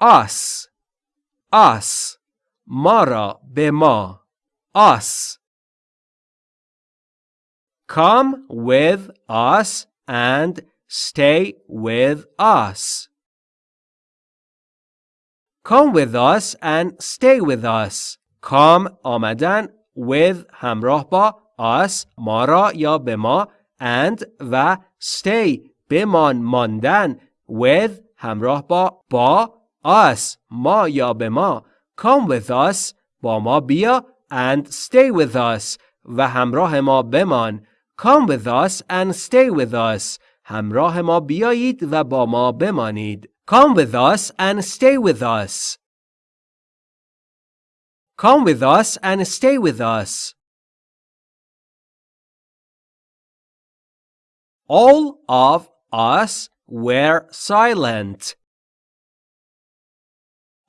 us us ما را به ما us Come with us and stay with us. Come with us and stay with us. Come آمدن with همراه با us ما را یا به ما and و stay بمان ماندن with همراه با با us ما یا به ما come with us با ما بیا and stay with us و همراه ما بمان come with us and stay with us همراه ما بیایید و با ما بمانید come with us and stay with us come with us and stay with us all of us were silent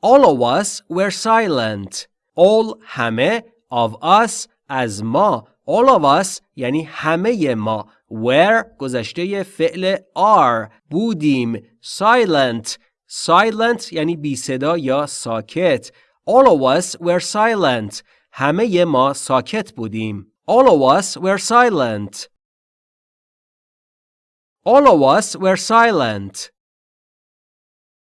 all of us were silent. All همه of us از ما. All of us یعنی همه ما. Were گذشته فعل are بودیم. Silent. Silent یعنی بی صدا یا ساکت. All of us were silent. همه ما ساکت بودیم. All of us were silent. All of us were silent.